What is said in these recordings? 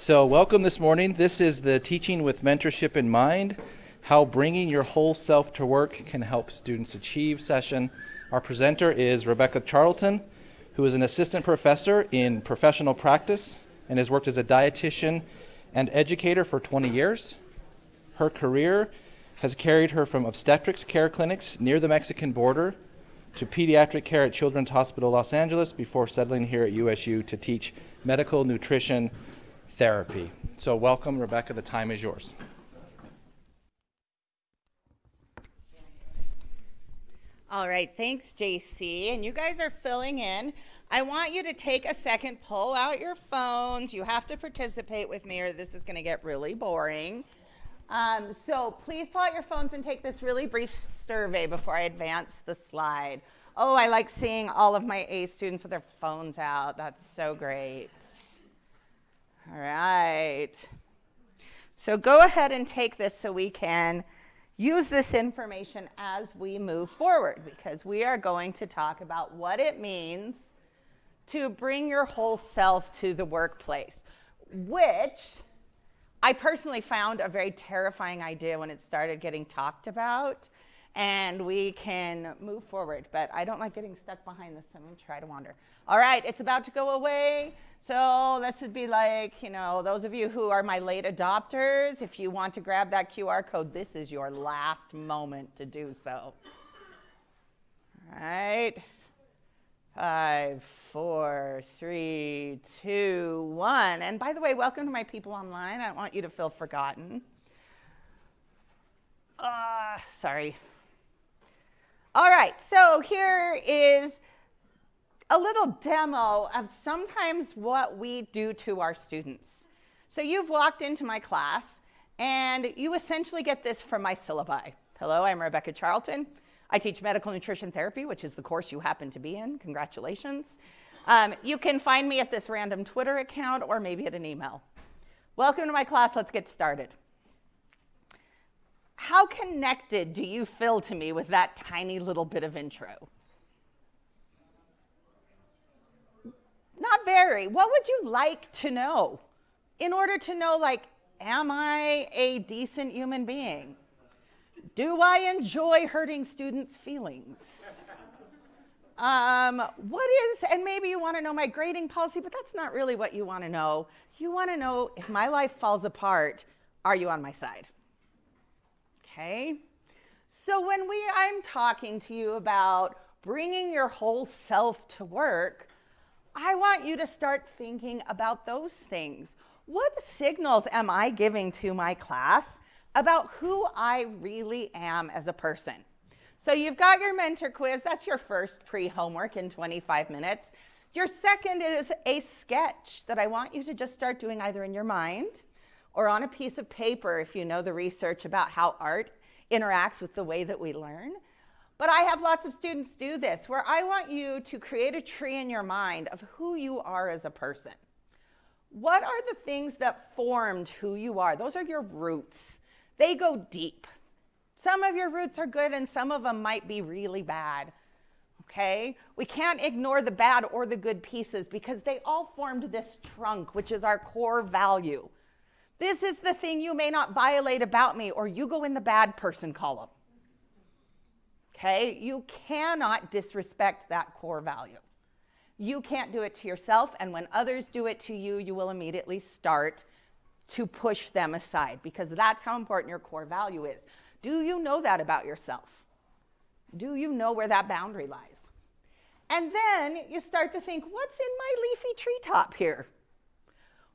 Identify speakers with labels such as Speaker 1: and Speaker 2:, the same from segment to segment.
Speaker 1: So, welcome this morning. This is the Teaching with Mentorship in Mind How Bringing Your Whole Self to Work Can Help Students Achieve session. Our presenter is Rebecca Charlton, who is an assistant professor in professional practice and has worked as a dietitian and educator for 20 years. Her career has carried her from obstetrics care clinics near the Mexican border to pediatric care at Children's Hospital Los Angeles before settling here at USU to teach medical nutrition therapy. So, welcome, Rebecca. The time is yours.
Speaker 2: All right, thanks, JC. And you guys are filling in. I want you to take a second, pull out your phones. You have to participate with me, or this is going to get really boring. Um, so please pull out your phones and take this really brief survey before I advance the slide. Oh, I like seeing all of my A students with their phones out. That's so great. All right. So go ahead and take this so we can use this information as we move forward because we are going to talk about what it means to bring your whole self to the workplace, which I personally found a very terrifying idea when it started getting talked about. And we can move forward, but I don't like getting stuck behind this, so I'm gonna try to wander. All right, it's about to go away. So this would be like, you know, those of you who are my late adopters, if you want to grab that QR code, this is your last moment to do so. All right. Five, four, three, two, one. And by the way, welcome to my people online. I don't want you to feel forgotten. Uh, sorry. All right, so here is a little demo of sometimes what we do to our students. So you've walked into my class and you essentially get this from my syllabi. Hello, I'm Rebecca Charlton. I teach medical nutrition therapy, which is the course you happen to be in. Congratulations. Um, you can find me at this random Twitter account or maybe at an email. Welcome to my class. Let's get started. How connected do you feel to me with that tiny little bit of intro? Not very. What would you like to know in order to know, like, am I a decent human being? Do I enjoy hurting students' feelings? Um, what is, and maybe you want to know my grading policy, but that's not really what you want to know. You want to know if my life falls apart, are you on my side? Okay? So when we, I'm talking to you about bringing your whole self to work, I want you to start thinking about those things. What signals am I giving to my class about who I really am as a person. So you've got your mentor quiz. That's your first pre-homework in 25 minutes. Your second is a sketch that I want you to just start doing either in your mind or on a piece of paper if you know the research about how art interacts with the way that we learn. But I have lots of students do this where I want you to create a tree in your mind of who you are as a person. What are the things that formed who you are? Those are your roots. They go deep. Some of your roots are good and some of them might be really bad. Okay? We can't ignore the bad or the good pieces because they all formed this trunk, which is our core value. This is the thing you may not violate about me, or you go in the bad person column. Okay? You cannot disrespect that core value. You can't do it to yourself, and when others do it to you, you will immediately start to push them aside because that's how important your core value is. Do you know that about yourself? Do you know where that boundary lies? And then you start to think, what's in my leafy treetop here?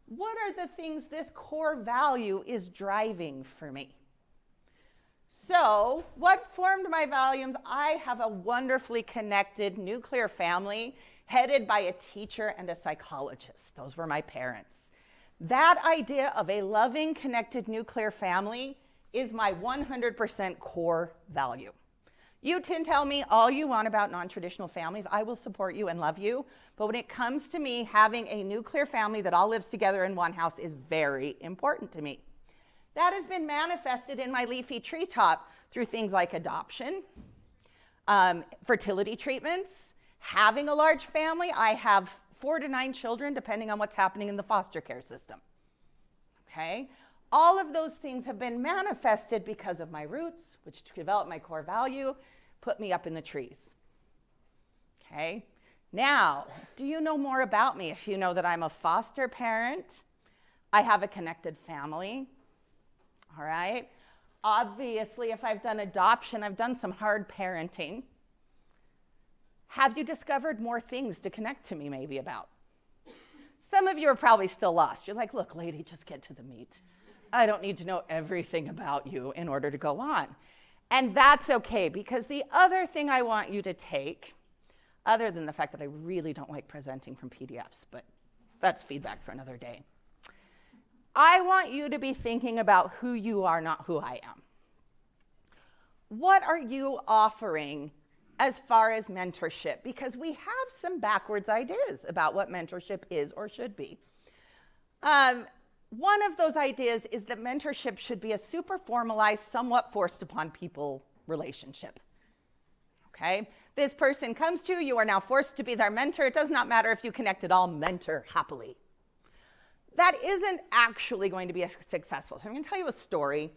Speaker 2: What are the things this core value is driving for me? So, what formed my values? I have a wonderfully connected nuclear family headed by a teacher and a psychologist. Those were my parents. That idea of a loving, connected nuclear family is my 100% core value. You can tell me all you want about non-traditional families. I will support you and love you. But when it comes to me, having a nuclear family that all lives together in one house is very important to me. That has been manifested in my leafy treetop through things like adoption, um, fertility treatments, having a large family. I have four to nine children, depending on what's happening in the foster care system. Okay? All of those things have been manifested because of my roots, which developed my core value, put me up in the trees. Okay? Now, do you know more about me if you know that I'm a foster parent? I have a connected family. All right? Obviously, if I've done adoption, I've done some hard parenting. Have you discovered more things to connect to me, maybe, about? Some of you are probably still lost. You're like, look, lady, just get to the meat. I don't need to know everything about you in order to go on. And that's okay, because the other thing I want you to take, other than the fact that I really don't like presenting from PDFs, but that's feedback for another day. I want you to be thinking about who you are, not who I am. What are you offering as far as mentorship? Because we have some backwards ideas about what mentorship is or should be. Um, one of those ideas is that mentorship should be a super formalized, somewhat forced upon people relationship. Okay? This person comes to you, you are now forced to be their mentor. It does not matter if you connect at all, mentor happily that isn't actually going to be successful. So I'm going to tell you a story,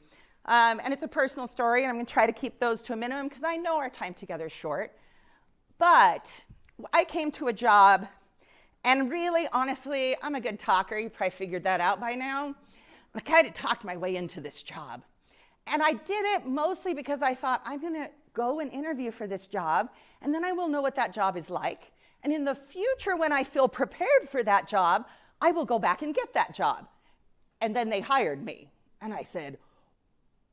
Speaker 2: um, and it's a personal story, and I'm going to try to keep those to a minimum because I know our time together is short. But I came to a job, and really, honestly, I'm a good talker. You probably figured that out by now. I kind of talked my way into this job. And I did it mostly because I thought, I'm going to go and interview for this job, and then I will know what that job is like. And in the future, when I feel prepared for that job, I will go back and get that job. And then they hired me. And I said,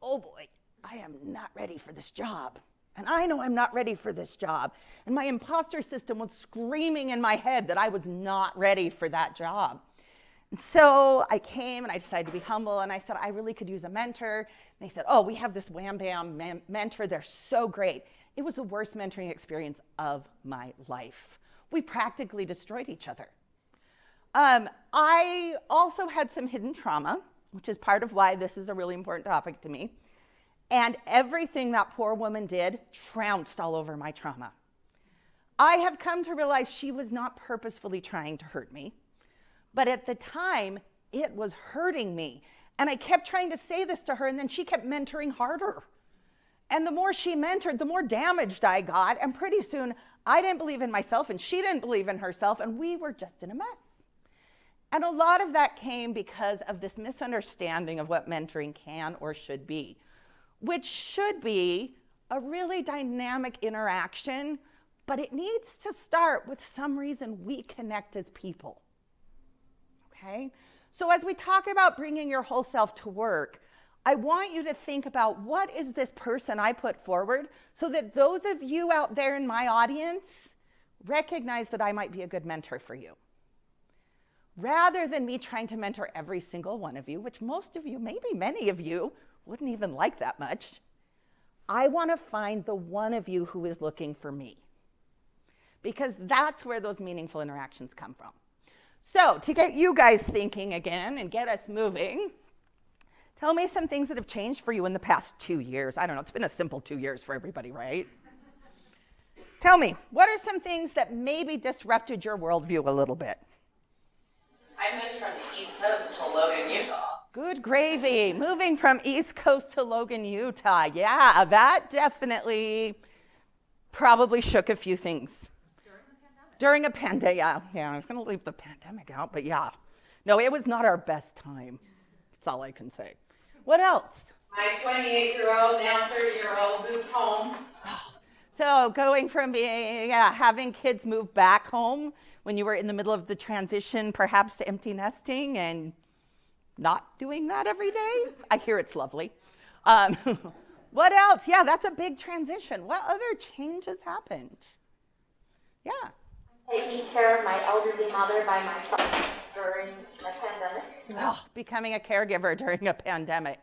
Speaker 2: Oh boy, I am not ready for this job. And I know I'm not ready for this job. And my imposter system was screaming in my head that I was not ready for that job. And so I came and I decided to be humble and I said, I really could use a mentor. And they said, Oh, we have this Wham Bam mentor. They're so great. It was the worst mentoring experience of my life. We practically destroyed each other. Um, I also had some hidden trauma, which is part of why this is a really important topic to me. And everything that poor woman did trounced all over my trauma. I have come to realize she was not purposefully trying to hurt me, but at the time, it was hurting me. And I kept trying to say this to her, and then she kept mentoring harder. And the more she mentored, the more damaged I got. And pretty soon, I didn't believe in myself, and she didn't believe in herself, and we were just in a mess. And a lot of that came because of this misunderstanding of what mentoring can or should be, which should be a really dynamic interaction, but it needs to start with some reason we connect as people. Okay? So as we talk about bringing your whole self to work, I want you to think about what is this person I put forward so that those of you out there in my audience recognize that I might be a good mentor for you rather than me trying to mentor every single one of you, which most of you, maybe many of you, wouldn't even like that much, I want to find the one of you who is looking for me. Because that's where those meaningful interactions come from. So, to get you guys thinking again and get us moving, tell me some things that have changed for you in the past two years. I don't know, it's been a simple two years for everybody, right? tell me, what are some things that maybe disrupted your worldview a little bit?
Speaker 3: I moved from the East Coast to Logan, Utah.
Speaker 2: Good gravy. Moving from East Coast to Logan, Utah. Yeah, that definitely probably shook a few things. During the pandemic. During a pandemic. yeah. Yeah, I was going to leave the pandemic out, but yeah. No, it was not our best time. That's all I can say. What else?
Speaker 3: My 28 year old, now 30 year old moved home.
Speaker 2: So going from being, yeah, having kids move back home when you were in the middle of the transition, perhaps to empty nesting and not doing that every day. I hear it's lovely. Um, what else? Yeah, that's a big transition. What other changes happened? Yeah.
Speaker 4: Taking care of my elderly mother by myself during a pandemic.
Speaker 2: Oh, becoming a caregiver during a pandemic.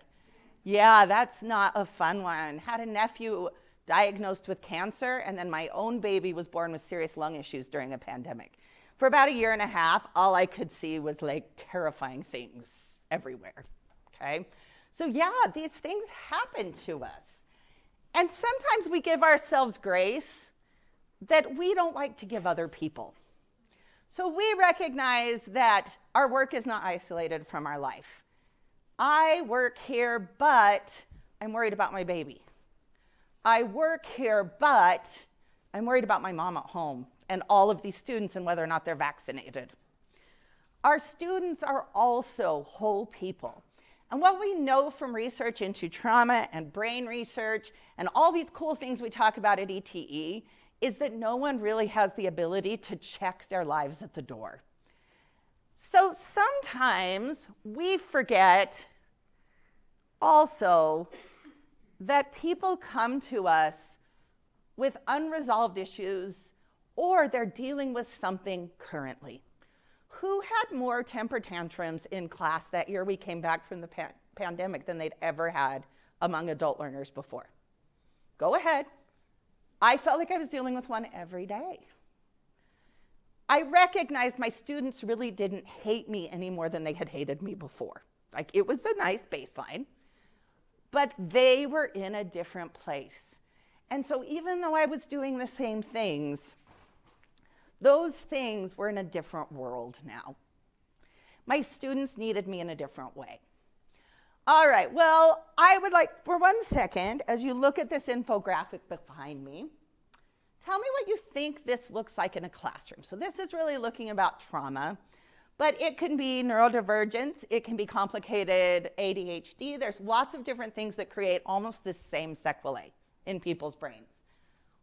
Speaker 2: Yeah, that's not a fun one. Had a nephew diagnosed with cancer, and then my own baby was born with serious lung issues during a pandemic for about a year and a half, all I could see was like terrifying things everywhere. Okay? So, yeah, these things happen to us. And sometimes we give ourselves grace that we don't like to give other people. So, we recognize that our work is not isolated from our life. I work here, but I'm worried about my baby. I work here, but I'm worried about my mom at home and all of these students and whether or not they're vaccinated. Our students are also whole people. And what we know from research into trauma and brain research and all these cool things we talk about at ETE is that no one really has the ability to check their lives at the door. So sometimes we forget also that people come to us with unresolved issues or they're dealing with something currently. Who had more temper tantrums in class that year we came back from the pa pandemic than they'd ever had among adult learners before? Go ahead. I felt like I was dealing with one every day. I recognized my students really didn't hate me any more than they had hated me before. Like it was a nice baseline, but they were in a different place. And so even though I was doing the same things, those things were in a different world now. My students needed me in a different way. All right, well, I would like, for one second, as you look at this infographic behind me, tell me what you think this looks like in a classroom. So this is really looking about trauma, but it can be neurodivergence, it can be complicated ADHD. There's lots of different things that create almost the same sequelae in people's brains.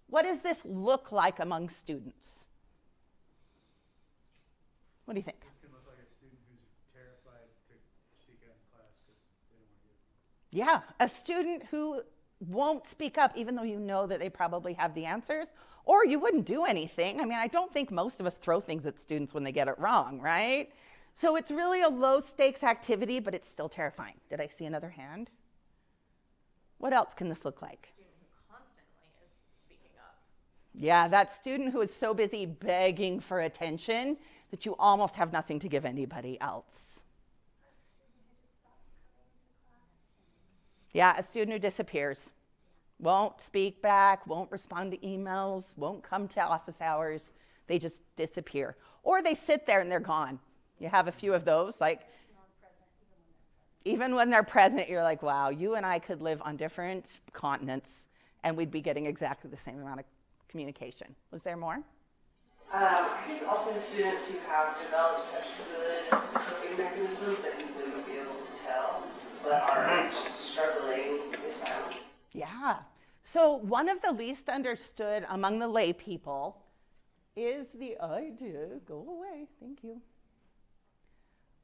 Speaker 2: What does this look like among students? What do you think? Yeah, a student who won't speak up even though you know that they probably have the answers, or you wouldn't do anything. I mean, I don't think most of us throw things at students when they get it wrong, right? So it's really a low stakes activity, but it's still terrifying. Did I see another hand? What else can this look like? Yeah, that student who is so busy begging for attention that you almost have nothing to give anybody else. Yeah, a student who disappears, won't speak back, won't respond to emails, won't come to office hours. They just disappear. Or they sit there and they're gone. You have a few of those, like, even when they're present, you're like, wow, you and I could live on different continents and we'd be getting exactly the same amount of communication. Was there more?
Speaker 5: Um, I think also the students who have developed such good coping mechanisms that you wouldn't be able to tell, but are struggling with them.
Speaker 2: Yeah. So one of the least understood among the lay people is the idea, go away, thank you,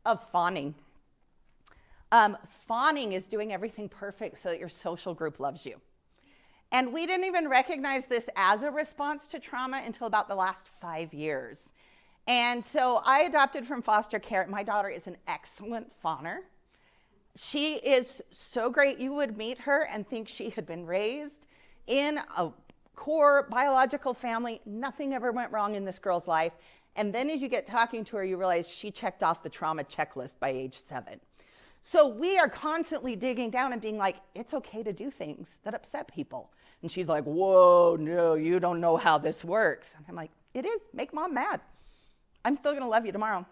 Speaker 2: of fawning. Um, fawning is doing everything perfect so that your social group loves you. And we didn't even recognize this as a response to trauma until about the last five years. And so I adopted from foster care. My daughter is an excellent fawner. She is so great. You would meet her and think she had been raised in a core biological family. Nothing ever went wrong in this girl's life. And then as you get talking to her, you realize she checked off the trauma checklist by age seven. So we are constantly digging down and being like, it's okay to do things that upset people. And she's like, whoa, no, you don't know how this works. And I'm like, it is, make mom mad. I'm still gonna love you tomorrow.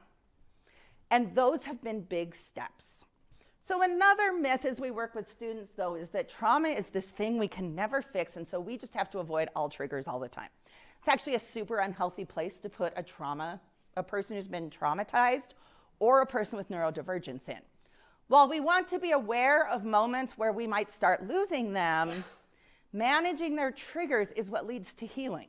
Speaker 2: And those have been big steps. So another myth as we work with students though is that trauma is this thing we can never fix and so we just have to avoid all triggers all the time. It's actually a super unhealthy place to put a trauma, a person who's been traumatized or a person with neurodivergence in. While we want to be aware of moments where we might start losing them, managing their triggers is what leads to healing.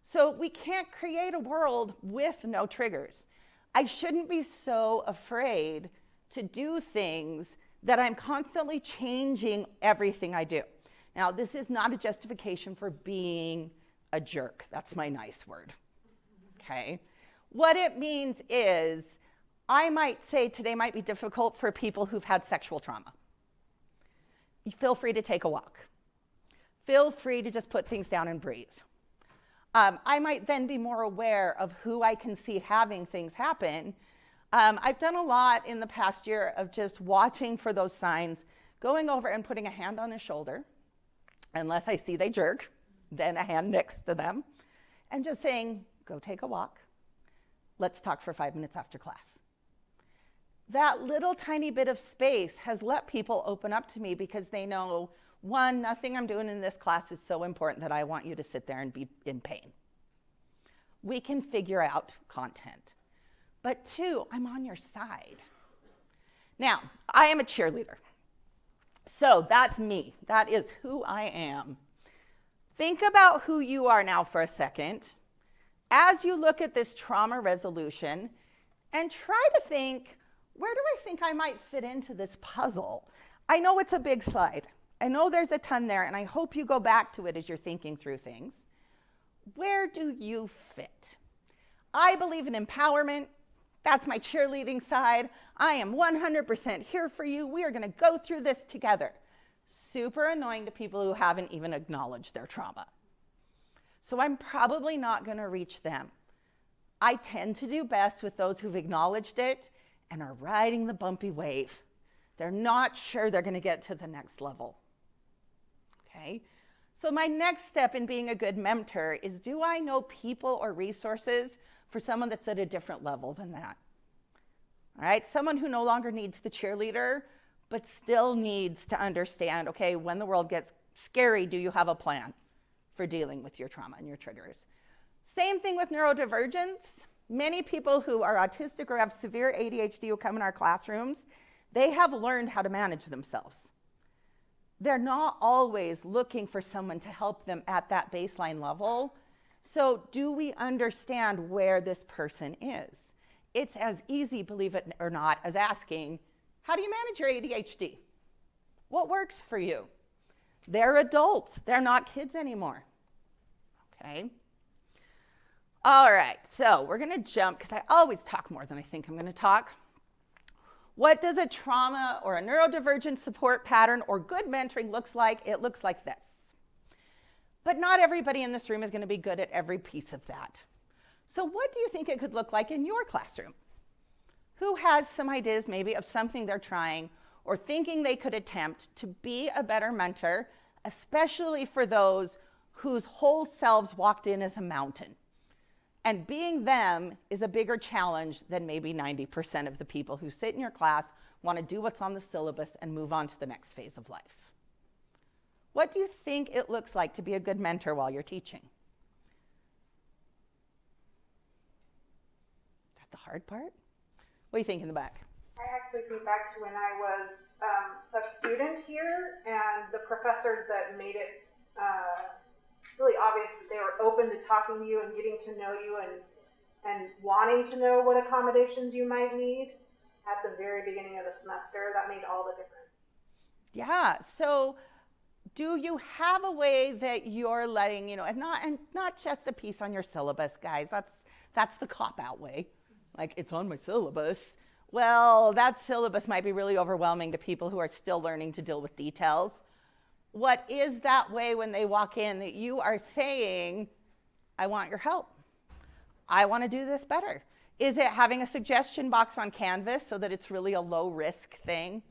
Speaker 2: So we can't create a world with no triggers. I shouldn't be so afraid to do things that I'm constantly changing everything I do. Now, this is not a justification for being a jerk. That's my nice word. Okay? What it means is I might say today might be difficult for people who've had sexual trauma. Feel free to take a walk. Feel free to just put things down and breathe. Um, I might then be more aware of who I can see having things happen. Um, I've done a lot in the past year of just watching for those signs, going over and putting a hand on his shoulder, unless I see they jerk, then a hand next to them, and just saying, go take a walk. Let's talk for five minutes after class that little tiny bit of space has let people open up to me because they know one, nothing I'm doing in this class is so important that I want you to sit there and be in pain. We can figure out content. But two, I'm on your side. Now, I am a cheerleader. So that's me. That is who I am. Think about who you are now for a second as you look at this trauma resolution and try to think where do I think I might fit into this puzzle? I know it's a big slide. I know there's a ton there, and I hope you go back to it as you're thinking through things. Where do you fit? I believe in empowerment. That's my cheerleading side. I am 100% here for you. We are going to go through this together. Super annoying to people who haven't even acknowledged their trauma. So I'm probably not going to reach them. I tend to do best with those who've acknowledged it and are riding the bumpy wave. They're not sure they're going to get to the next level. Okay? So, my next step in being a good mentor is do I know people or resources for someone that's at a different level than that? All right? Someone who no longer needs the cheerleader, but still needs to understand okay, when the world gets scary, do you have a plan for dealing with your trauma and your triggers? Same thing with neurodivergence. Many people who are autistic or have severe ADHD who come in our classrooms, they have learned how to manage themselves. They're not always looking for someone to help them at that baseline level. So, do we understand where this person is? It's as easy, believe it or not, as asking, How do you manage your ADHD? What works for you? They're adults, they're not kids anymore. Okay? All right, so we're going to jump because I always talk more than I think I'm going to talk. What does a trauma or a neurodivergent support pattern or good mentoring looks like? It looks like this. But not everybody in this room is going to be good at every piece of that. So what do you think it could look like in your classroom? Who has some ideas maybe of something they're trying or thinking they could attempt to be a better mentor, especially for those whose whole selves walked in as a mountain? And being them is a bigger challenge than maybe 90% of the people who sit in your class, want to do what's on the syllabus, and move on to the next phase of life. What do you think it looks like to be a good mentor while you're teaching? Is that the hard part? What do you think in the back?
Speaker 6: I actually think back to when I was um, a student here, and the professors that made it uh, really obvious that they were open to talking to you and getting to know you and and wanting to know what accommodations you might need at the very beginning of the semester. That made all the difference.
Speaker 2: Yeah. So do you have a way that you're letting, you know, and not and not just a piece on your syllabus, guys. That's that's the cop out way. Like it's on my syllabus. Well, that syllabus might be really overwhelming to people who are still learning to deal with details what is that way when they walk in that you are saying, I want your help? I want to do this better. Is it having a suggestion box on Canvas so that it's really a low risk thing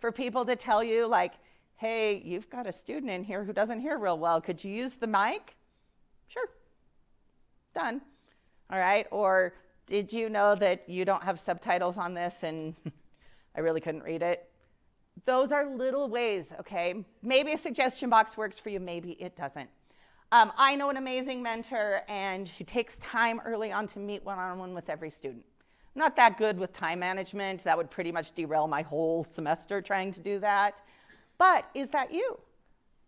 Speaker 2: for people to tell you, like, hey, you've got a student in here who doesn't hear real well. Could you use the mic? Sure. Done. All right. Or did you know that you don't have subtitles on this and I really couldn't read it? Those are little ways, okay? Maybe a suggestion box works for you, maybe it doesn't. Um, I know an amazing mentor, and she takes time early on to meet one on one with every student. I'm not that good with time management. That would pretty much derail my whole semester trying to do that. But is that you?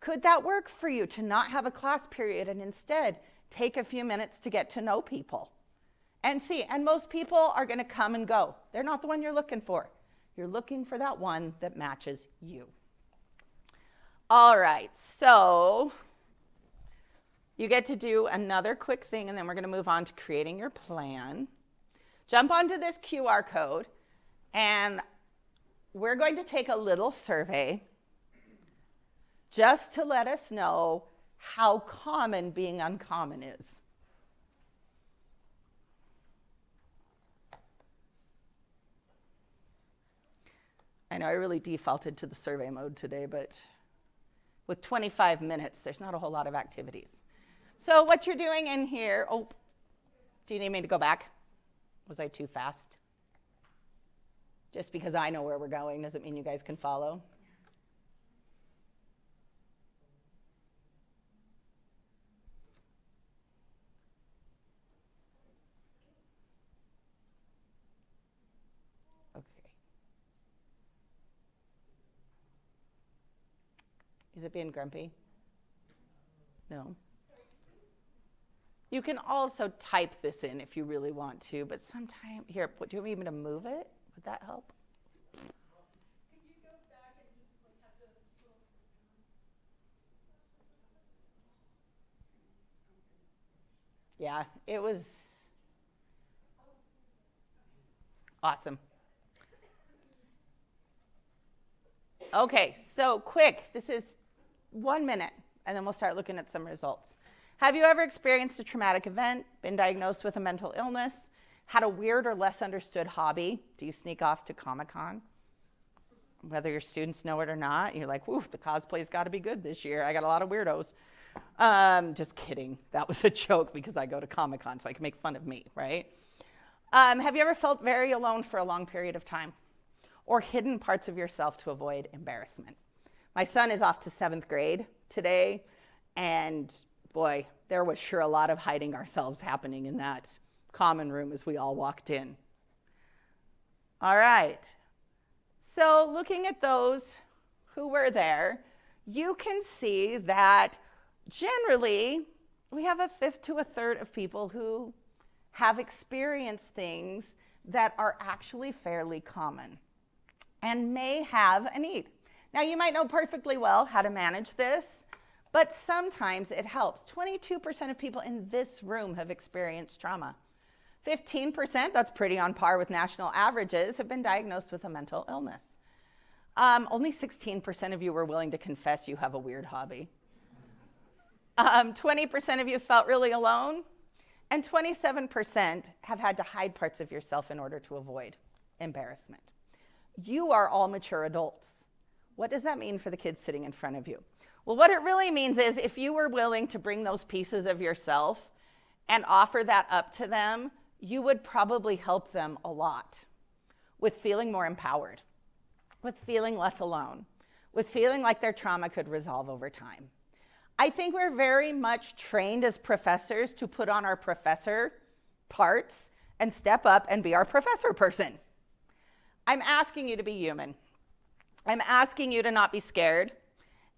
Speaker 2: Could that work for you to not have a class period and instead take a few minutes to get to know people? And see, and most people are going to come and go. They're not the one you're looking for. You're looking for that one that matches you. All right, so you get to do another quick thing, and then we're going to move on to creating your plan. Jump onto this QR code, and we're going to take a little survey just to let us know how common being uncommon is. I know I really defaulted to the survey mode today, but with 25 minutes, there's not a whole lot of activities. So what you're doing in here, oh, do you need me to go back? Was I too fast? Just because I know where we're going doesn't mean you guys can follow. Is it being grumpy? No. You can also type this in if you really want to, but sometime here, do you want me to move it? Would that help? Yeah, it was awesome. Okay, so quick, this is one minute, and then we'll start looking at some results. Have you ever experienced a traumatic event, been diagnosed with a mental illness, had a weird or less understood hobby? Do you sneak off to Comic Con? Whether your students know it or not, you're like, whoo, the cosplay's got to be good this year. I got a lot of weirdos. Um, just kidding. That was a joke because I go to Comic Con, so I can make fun of me, right? Um, have you ever felt very alone for a long period of time? Or hidden parts of yourself to avoid embarrassment? My son is off to seventh grade today, and boy, there was sure a lot of hiding ourselves happening in that common room as we all walked in. All right. So, looking at those who were there, you can see that generally we have a fifth to a third of people who have experienced things that are actually fairly common and may have a need. Now, you might know perfectly well how to manage this, but sometimes it helps. 22% of people in this room have experienced trauma. 15%, that's pretty on par with national averages, have been diagnosed with a mental illness. Um, only 16% of you were willing to confess you have a weird hobby. Um, 20% of you felt really alone, and 27% have had to hide parts of yourself in order to avoid embarrassment. You are all mature adults. What does that mean for the kids sitting in front of you? Well, what it really means is if you were willing to bring those pieces of yourself and offer that up to them, you would probably help them a lot with feeling more empowered, with feeling less alone, with feeling like their trauma could resolve over time. I think we're very much trained as professors to put on our professor parts and step up and be our professor person. I'm asking you to be human. I'm asking you to not be scared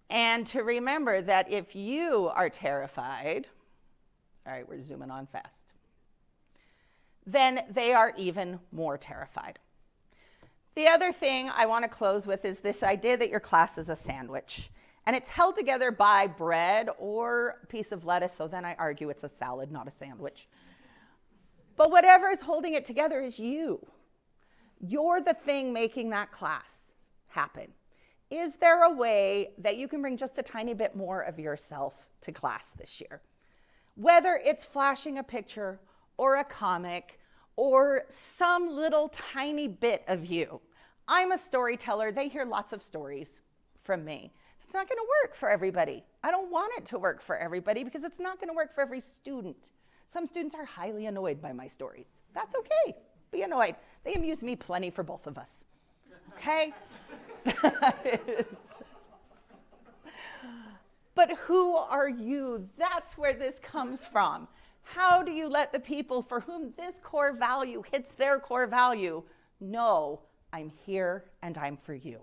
Speaker 2: and to remember that if you are terrified, all right, we're zooming on fast then they are even more terrified. The other thing I want to close with is this idea that your class is a sandwich. And it's held together by bread or a piece of lettuce, so then I argue it's a salad, not a sandwich. But whatever is holding it together is you. You're the thing making that class happen. Is there a way that you can bring just a tiny bit more of yourself to class this year? Whether it's flashing a picture or a comic or some little tiny bit of you. I'm a storyteller. They hear lots of stories from me. It's not going to work for everybody. I don't want it to work for everybody because it's not going to work for every student. Some students are highly annoyed by my stories. That's okay. Be annoyed. They amuse me plenty for both of us. Okay? but who are you? That's where this comes from. How do you let the people for whom this core value hits their core value know I'm here and I'm for you?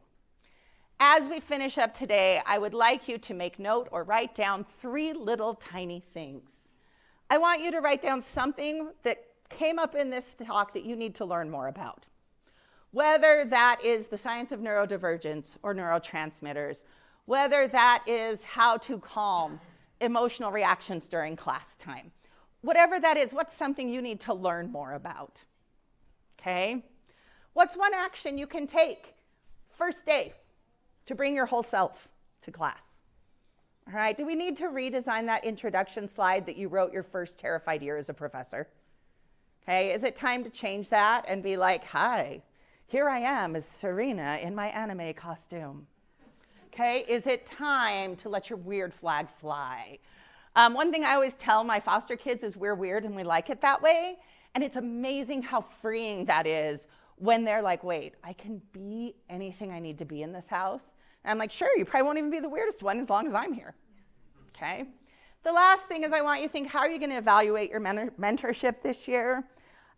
Speaker 2: As we finish up today, I would like you to make note or write down three little tiny things. I want you to write down something that came up in this talk that you need to learn more about. Whether that is the science of neurodivergence or neurotransmitters, whether that is how to calm emotional reactions during class time, whatever that is, what's something you need to learn more about? Okay? What's one action you can take first day to bring your whole self to class? All right, do we need to redesign that introduction slide that you wrote your first terrified year as a professor? Okay, is it time to change that and be like, hi, here I am as Serena in my anime costume? Okay, is it time to let your weird flag fly? Um, one thing I always tell my foster kids is we're weird and we like it that way. And it's amazing how freeing that is when they're like, wait, I can be anything I need to be in this house. And I'm like, sure, you probably won't even be the weirdest one as long as I'm here. Okay? The last thing is I want you to think how are you going to evaluate your mentor- mentorship this year?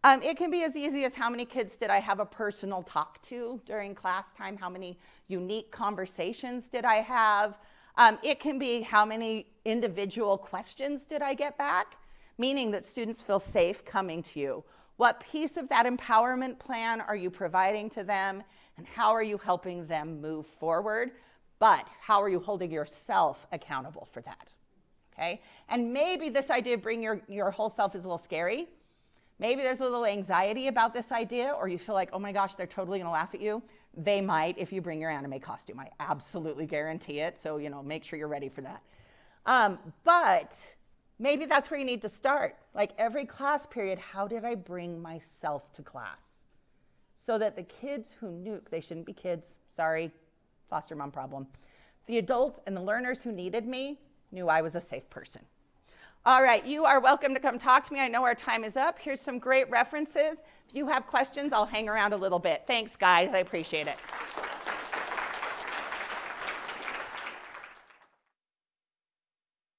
Speaker 2: Um, it can be as easy as how many kids did I have a personal talk to during class time? How many unique conversations did I have? Um, it can be how many individual questions did I get back, meaning that students feel safe coming to you. What piece of that empowerment plan are you providing to them, and how are you helping them move forward? But how are you holding yourself accountable for that? Okay? And maybe this idea of bring your, your whole self is a little scary. Maybe there's a little anxiety about this idea, or you feel like, oh my gosh, they're totally gonna laugh at you. They might if you bring your anime costume. I absolutely guarantee it. So, you know, make sure you're ready for that. Um, but maybe that's where you need to start. Like every class period, how did I bring myself to class? So that the kids who nuke, they shouldn't be kids, sorry, foster mom problem, the adults and the learners who needed me knew I was a safe person. All right, you are welcome to come talk to me. I know our time is up. Here's some great references. If you have questions, I'll hang around a little bit. Thanks, guys. I appreciate it.